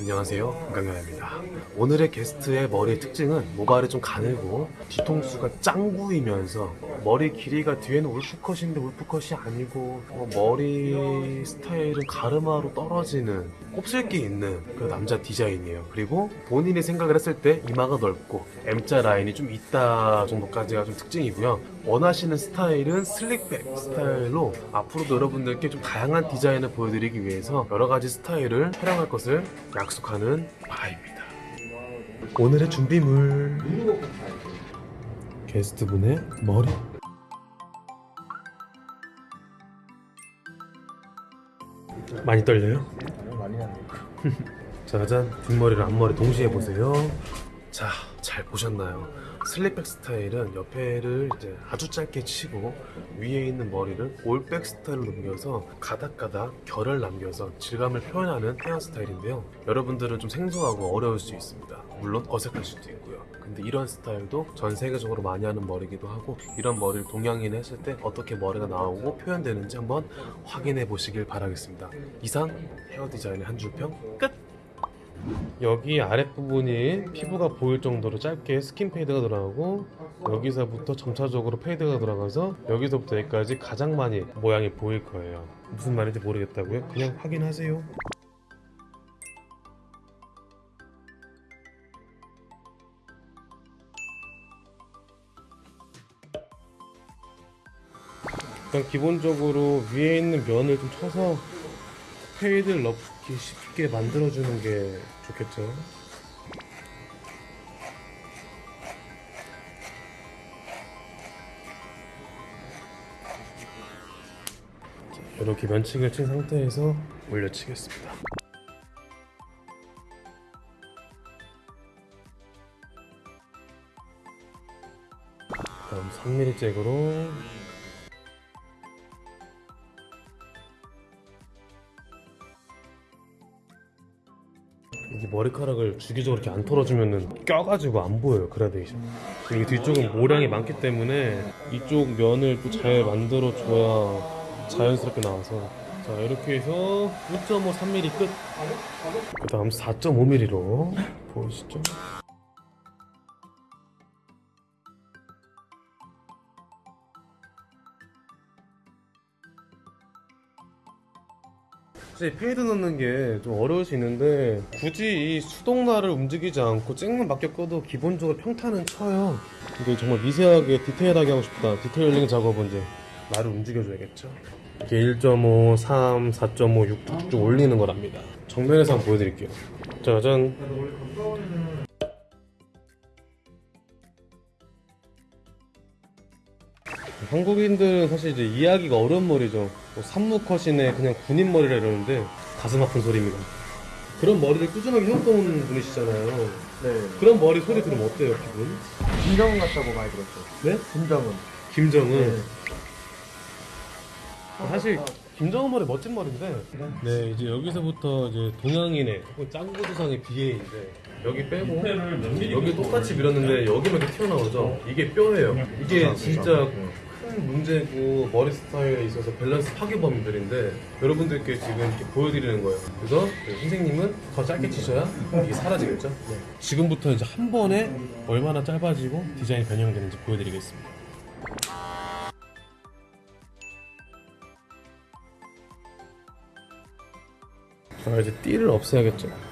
안녕하세요. 건강현입니다. 오늘의 게스트의 머리의 특징은 모발이 좀 가늘고 뒤통수가 짱구이면서 머리 길이가 뒤에는 울프컷인데 울프컷이 아니고 어, 머리 스타일은 가르마로 떨어지는 곱슬기 있는 그 남자 디자인이에요. 그리고 본인이 생각을 했을 때 이마가 넓고 M자 라인이 좀 있다 정도까지가 좀 특징이고요. 원하시는 스타일은 slick back 스타일로 앞으로도 여러분들께 좀 다양한 디자인을 보여드리기 위해서 여러 가지 스타일을 촬영할 것을 약속하는 바입니다. 오늘의 준비물. 게스트분의 머리 많이 떨려요? 많이 났네. 짜잔 뒷머리랑 앞머리 동시에 보세요. 자 잘 보셨나요? 슬립백 스타일은 옆에를 이제 아주 짧게 치고 위에 있는 머리를 올백 스타일로 넘겨서 가닥가닥 결을 남겨서 질감을 표현하는 헤어 스타일인데요. 여러분들은 좀 생소하고 어려울 수 있습니다. 물론 어색할 수도 있고요 근데 이런 스타일도 전 세계적으로 많이 하는 머리기도 하고 이런 머리를 동양인 했을 때 어떻게 머리가 나오고 표현되는지 한번 확인해 보시길 바라겠습니다 이상 헤어 디자인의 한 줄평 끝! 여기 아랫부분이 피부가 보일 정도로 짧게 skin fade가 들어가고 여기서부터 점차적으로 fade가 들어가서 여기서부터 여기까지 가장 많이 모양이 보일 거예요 무슨 말인지 모르겠다고요? 그냥 확인하세요 일단 기본적으로 위에 있는 면을 좀 쳐서 페이드를 넣기 쉽게 만들어주는 게 좋겠죠. 자, 이렇게 면층을 친 상태에서 올려치겠습니다. 다음 3mm 잭으로 이게 머리카락을 주기적으로 이렇게 안 털어주면은 껴가지고 안 보여요 그라데이션. 이게 뒤쪽은 모량이 많기 때문에 이쪽 면을 또 잘 만들어 줘야 자연스럽게 나와서. 자 이렇게 해서 1.5 3mm 끝 그 다음 4.5mm로 보이시죠? 사실 fade 넣는 게 좀 어려울 수 있는데 굳이 이 수동날을 움직이지 않고 쨍만 맡겨 꺼도 기본적으로 평탄은 쳐요. 근데 정말 미세하게 디테일하게 하고 싶다. detailing 작업은 이제 날을 움직여줘야겠죠. 이게 1.5, 3, 4.5, 6 쭉쭉 올리는 거랍니다. 정면에서 한번 보여드릴게요. 짜잔 한국인들은 사실 이제 이해하기가 어려운 머리죠. 뭐 산무컷이네 그냥 군인 머리라 이러는데 가슴 아픈 소리입니다. 그런 머리를 꾸준하게 해왔던 분이시잖아요. 네. 그런 머리 소리 들으면 어때요, 기분? 김정은 같다고 많이 들었죠. 네? 김정은. 김정은. 네. 사실 김정은 머리 멋진 머리인데. 네, 이제 여기서부터 이제 동양인의 짱구두상의 비애인데 여기 빼고 여기 똑같이 밀었는데 여기만 이렇게 튀어나오죠. 이게 뼈예요. 이게 진짜 큰 문제고 머리 스타일에 있어서 밸런스 파괴범들인데 여러분들께 지금 이렇게 보여드리는 거예요. 그래서 선생님은 더 짧게 치셔야 이게 사라지겠죠. 지금부터 이제 한 번에 얼마나 짧아지고 디자인이 변형되는지 보여드리겠습니다. 자 이제 띠를 없애야겠죠.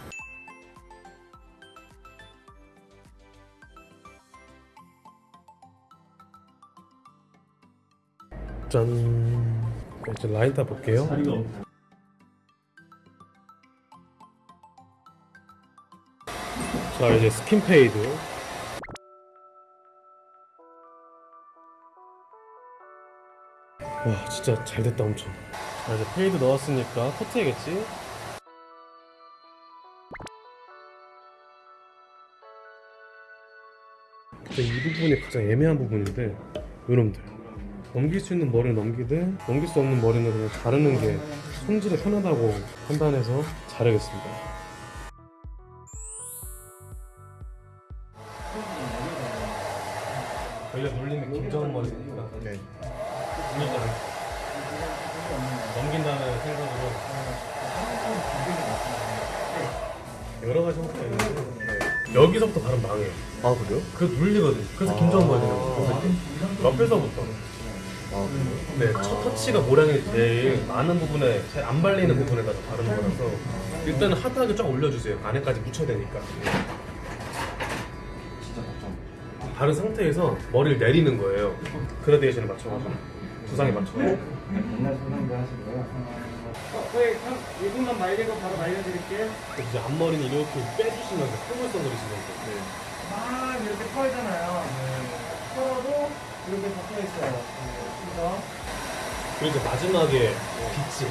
짠. 이제 라인 다 볼게요. 자 이제 스킨 페이드. 와 진짜 잘 됐다 엄청. 자 이제 fade 넣었으니까 커트해야겠지. 근데 이 부분이 가장 애매한 부분인데 여러분들 넘길 수 있는 머리는 넘기되 넘길 수 없는 머리는 그냥 자르는 게 손질에 편하다고 판단해서 자르겠습니다 저희가 놀리는 김정은 머리니까 네. 일단 넘긴다는 생각으로 여러 가지 형태가 있는데 여기서부터 바로 망해요. 아 그래요? 그 눌리거든요. 그래서 아. 김정은 버전는 옆에서부터. 아? 네, 첫 터치가 모량이 제일 많은 부분에 잘안 발리는 부분에다가 바르는 거라서 일단 은 핫하게 쫙 올려주세요. 안에까지 묻혀야 되니까. 바른 상태에서 머리를 내리는 거예요. 그라데이션에 맞춰가지고 두상에 맞춰서. 옛날 소상대 하시고요. 저희 1분만 말리고 바로 말려드릴게요. 이제 앞머리는 이렇게 빼주시면서 뽀글뽀글해지면서 막 아, 이렇게 털잖아요. 털어도 이렇게 박혀 있어요. 그래서 그리고 이제 마지막에 빛이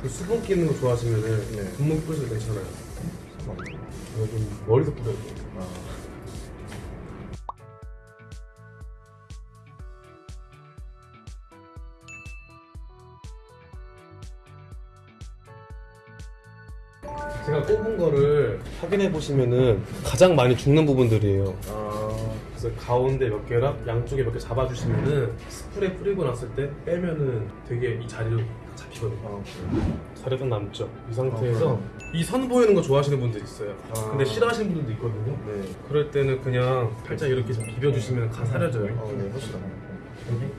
그 수분 끼는 거 좋아하시면은 네. 분무기 뿌려도 괜찮아요. 이거 좀 머리도 뿌려야 돼요. 아. 제가 꼽은 거를 확인해 보시면은 가장 많이 죽는 부분들이에요. 아. 그래서 가운데 몇 개랑 양쪽에 몇 개 잡아주시면은 스프레이 뿌리고 났을 때 빼면은 되게 이 자리로 잡히거든요. 아? 자리가 남죠. 이 상태에서 아, 이 선 보이는 거 좋아하시는 분들 있어요. 아. 근데 싫어하시는 분들도 있거든요. 네. 그럴 때는 그냥 살짝 이렇게 좀 비벼주시면 가 사려져요. 아, 네, 훨씬 나아요. 여기